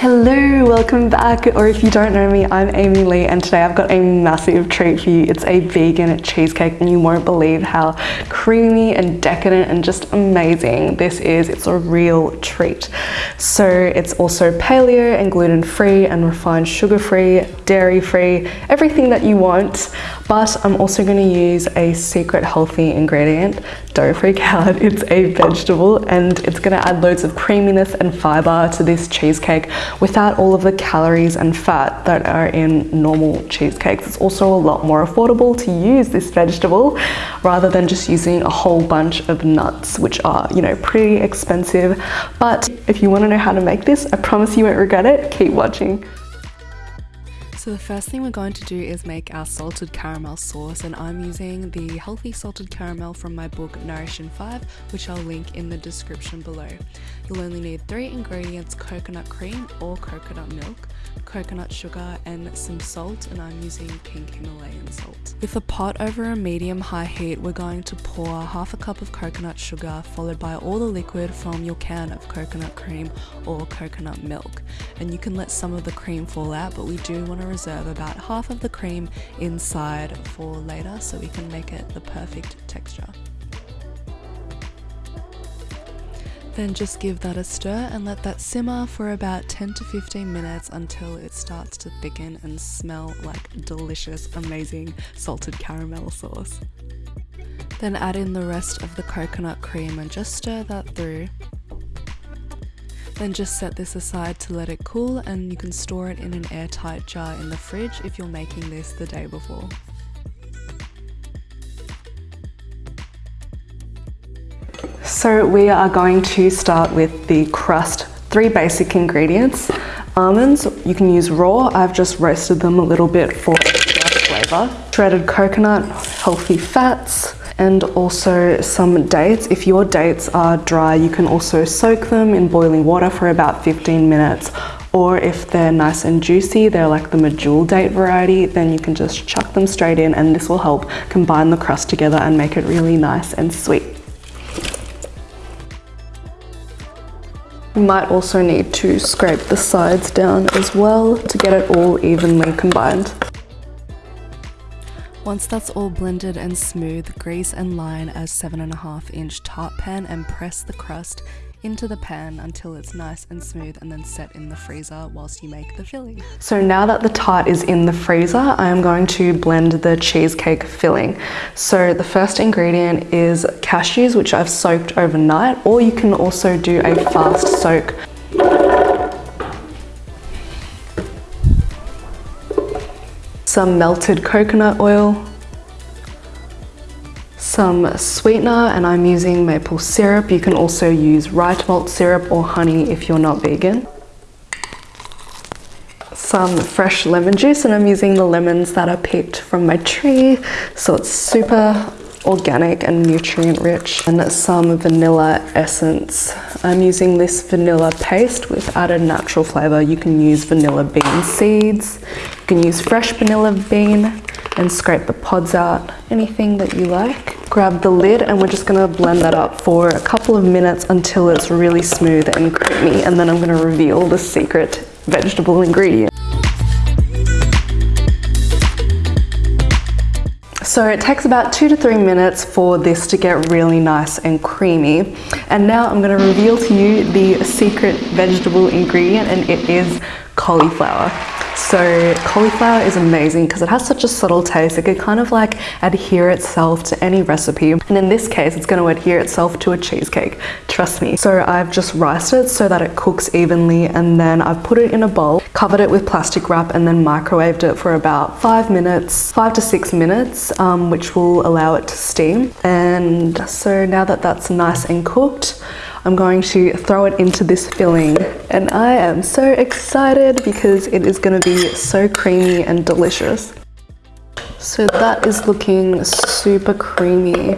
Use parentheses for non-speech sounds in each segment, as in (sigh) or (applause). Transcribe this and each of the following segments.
Hello, welcome back, or if you don't know me, I'm Amy Lee and today I've got a massive treat for you. It's a vegan cheesecake and you won't believe how creamy and decadent and just amazing this is. It's a real treat. So it's also paleo and gluten-free and refined sugar-free, dairy-free, everything that you want. But I'm also gonna use a secret healthy ingredient, don't freak out, (laughs) it's a vegetable and it's gonna add loads of creaminess and fiber to this cheesecake without all of the calories and fat that are in normal cheesecakes. It's also a lot more affordable to use this vegetable rather than just using a whole bunch of nuts, which are, you know, pretty expensive. But if you wanna know how to make this, I promise you won't regret it. Keep watching. So the first thing we're going to do is make our salted caramel sauce and I'm using the healthy salted caramel from my book Nourish in 5 which I'll link in the description below. You'll only need three ingredients coconut cream or coconut milk, coconut sugar and some salt and I'm using pink Himalayan salt. With a pot over a medium high heat we're going to pour half a cup of coconut sugar followed by all the liquid from your can of coconut cream or coconut milk and you can let some of the cream fall out but we do want to reserve about half of the cream inside for later so we can make it the perfect texture. Then just give that a stir and let that simmer for about 10 to 15 minutes until it starts to thicken and smell like delicious, amazing salted caramel sauce. Then add in the rest of the coconut cream and just stir that through then just set this aside to let it cool and you can store it in an airtight jar in the fridge if you're making this the day before. So we are going to start with the crust. Three basic ingredients. Almonds, you can use raw. I've just roasted them a little bit for flavour. Shredded coconut, healthy fats, and also some dates. If your dates are dry, you can also soak them in boiling water for about 15 minutes. Or if they're nice and juicy, they're like the medjool date variety, then you can just chuck them straight in and this will help combine the crust together and make it really nice and sweet. You might also need to scrape the sides down as well to get it all evenly combined. Once that's all blended and smooth, grease and line a 7.5 inch tart pan and press the crust into the pan until it's nice and smooth and then set in the freezer whilst you make the filling. So now that the tart is in the freezer, I am going to blend the cheesecake filling. So the first ingredient is cashews, which I've soaked overnight, or you can also do a fast soak some melted coconut oil, some sweetener and I'm using maple syrup. You can also use rice malt syrup or honey if you're not vegan. Some fresh lemon juice and I'm using the lemons that are picked from my tree so it's super organic and nutrient rich and some vanilla essence. I'm using this vanilla paste with added natural flavor. You can use vanilla bean seeds, you can use fresh vanilla bean and scrape the pods out, anything that you like. Grab the lid and we're just gonna blend that up for a couple of minutes until it's really smooth and creamy and then I'm gonna reveal the secret vegetable ingredient. So it takes about two to three minutes for this to get really nice and creamy. And now I'm gonna reveal to you the secret vegetable ingredient and it is cauliflower. So cauliflower is amazing because it has such a subtle taste. It can kind of like adhere itself to any recipe. And in this case, it's going to adhere itself to a cheesecake. Trust me. So I've just riced it so that it cooks evenly and then I've put it in a bowl, covered it with plastic wrap and then microwaved it for about five minutes, five to six minutes, um, which will allow it to steam. And so now that that's nice and cooked, I'm going to throw it into this filling and I am so excited because it is going to be so creamy and delicious. So that is looking super creamy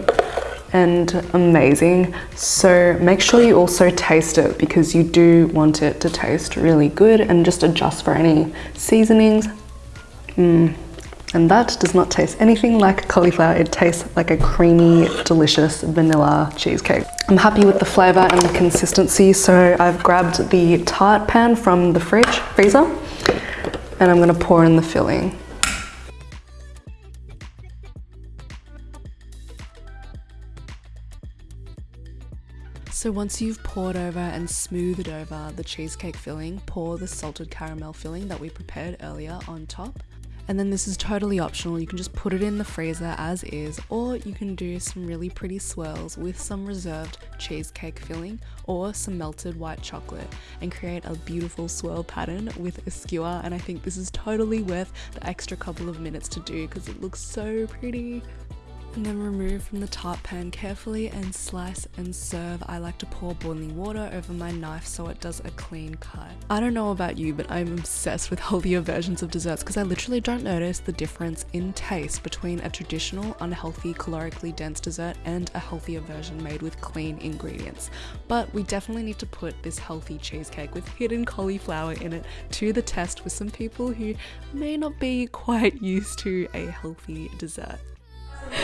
and amazing. So make sure you also taste it because you do want it to taste really good and just adjust for any seasonings. Mm, And that does not taste anything like cauliflower. It tastes like a creamy, delicious vanilla cheesecake. I'm happy with the flavor and the consistency, so I've grabbed the tart pan from the fridge, freezer, and I'm gonna pour in the filling. So once you've poured over and smoothed over the cheesecake filling, pour the salted caramel filling that we prepared earlier on top. And then this is totally optional, you can just put it in the freezer as is, or you can do some really pretty swirls with some reserved cheesecake filling or some melted white chocolate and create a beautiful swirl pattern with a skewer. And I think this is totally worth the extra couple of minutes to do because it looks so pretty and then remove from the tart pan carefully and slice and serve. I like to pour boiling water over my knife so it does a clean cut. I don't know about you, but I'm obsessed with (laughs) healthier versions of desserts because I literally don't notice the difference in taste between a traditional, unhealthy, calorically dense dessert and a healthier version made with clean ingredients. But we definitely need to put this healthy cheesecake with hidden cauliflower in it to the test with some people who may not be quite (laughs) used to a healthy dessert.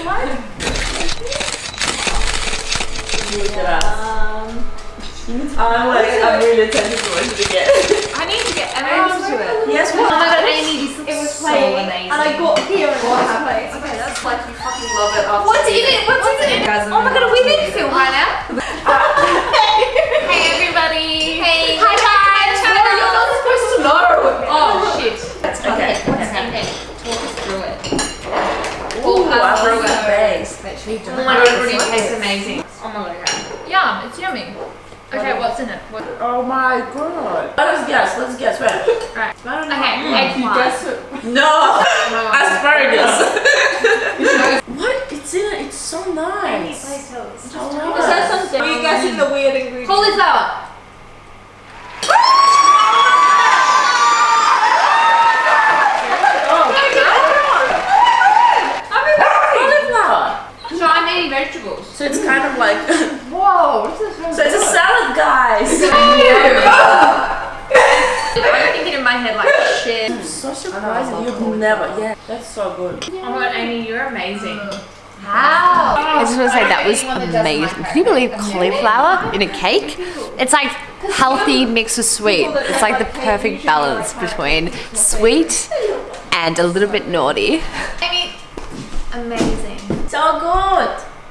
What? Look at us. I'm like, I'm really tempted to watch it again. I need to get oh, Emma to it. Yes, Oh what? my god, Amy, this looks It was so playing, amazing. and I got here and it was playing. Okay, that's like you fucking love it after What's in it? What's in it? Guys, I'm Oh my god, are we really being filmed right now? hey everybody. Hey. Hi guys. You're not supposed to know. Oh shit. Okay. What's in it? Talk us through it. Ooh, us I through broke it. the. Oh my god, it already tastes amazing. Oh my god. Yum, it's yummy. Okay, what's in it? What? Oh my god. Let us guess. Let's guess. Wait. Right. I don't know. Okay, hmm. eggplant. No. (laughs) Oh no. (laughs) Asparagus. (laughs) what? It's in it. It's so nice. Please tell us. I Is that something? Are you guessing the weird ingredient? Cauliflower. Cauliflower. So I'm eating vegetables. So it's kind of like. (laughs) Whoa, this is really so it's a salad, guys. I'm thinking (laughs) (laughs) in my head like shit. so surprised You've never. Yeah. That's so good. Oh my god, Amy, you're amazing. How? Oh, I just want to say that was amazing. Can you believe cauliflower in a cake? It's like healthy mixed with sweet. It's like the perfect balance between sweet and a little bit naughty. Amy, amazing. So good.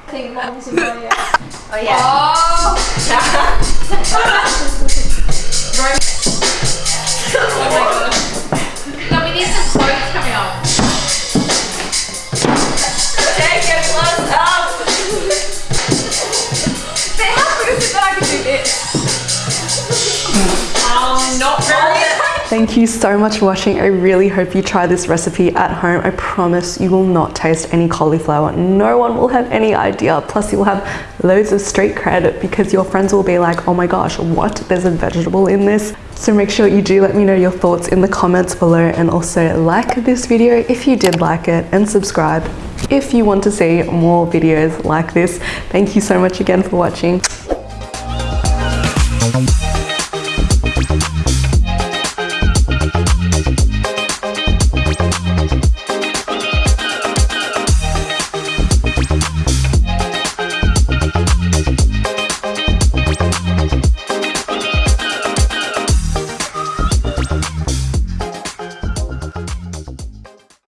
I think mom's in my ear. Oh (laughs) (laughs) Thank you so much for watching. I really hope you try this recipe at home. I promise you will not taste any cauliflower. No one will have any idea. Plus you'll have loads of street credit because your friends will be like, oh my gosh, what? There's a vegetable in this. So make sure you do let me know your thoughts in the comments below and also like this video if you did like it and subscribe if you want to see more videos like this. Thank you so much again for watching.